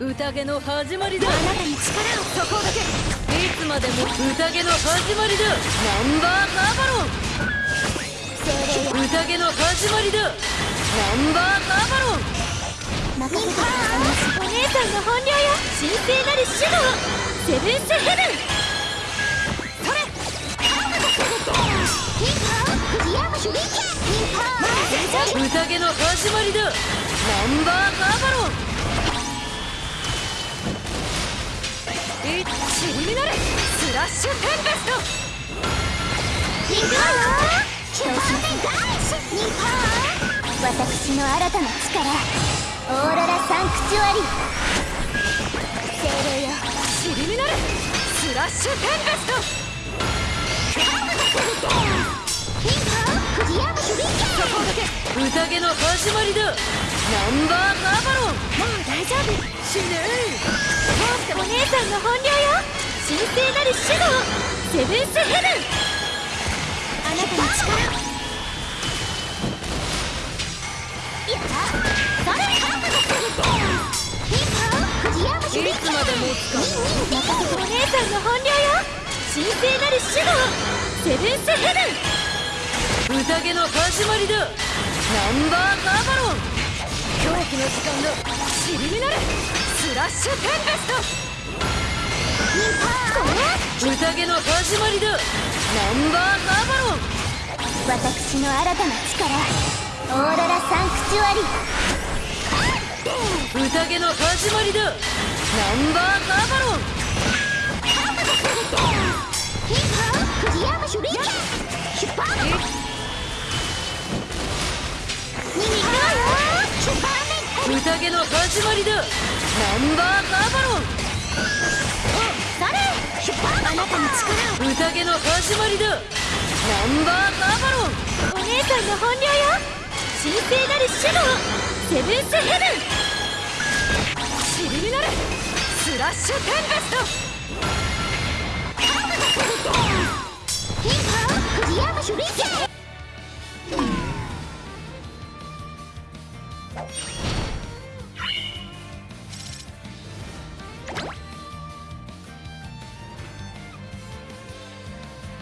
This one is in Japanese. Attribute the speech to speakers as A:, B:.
A: 宴の始まりだ。
B: あなたに力を
A: そこだけいつまでも宴の始まりだ。ナンバーバロン。宴の始まりだ。ナンバーバロン。
B: 任せてくだお姉さんの本領よ。神聖なる指導セブンスヘブン。それ。
A: 宴の始まりだ。ナンバーカーバロンッシュテンペスト
B: ピンポンキューパーテンガーシュニンポン私の新たな力オーロラサンクチュアリ精霊よ
A: ちりみなるスラッシュテンペスト
B: ピンポンクリアムシュリケ
A: そこだけ宴の始まりだナンバーバロン
B: もう大丈夫。
A: 死ね。
B: お姉さんの本領聖なる指導セブンスヘブンあなたの力をやったそれピンポンクリアムシュリ
A: いつまで持つか
B: 任せてお姉さんの本領よ。神聖なる指導セブンスヘブン
A: 宴の始まりだナンバーカーバロン。狂気の時間だちりみなるスラッシュテンペス
B: ピンポン
A: ト宴の始まりだ。ナンバーカーバロン
B: 私の新たな力オーロラサンクチュアリ。
A: 宴の始まりだ。ナンバーカーバロン
B: リアムシュリケシュパーマン逃げろよシュパーメン
A: 宴の始まりだ。ナンバーバロン
B: それあなたの力を。
A: 宴の始まりだ。ナンバーバーバロン。
B: お姉さんの本領よ。神聖なるシュドウ。セブンスヘブン。
A: 尻になる。スラッシュテンペスト。
B: ヒークリアムシュリケン。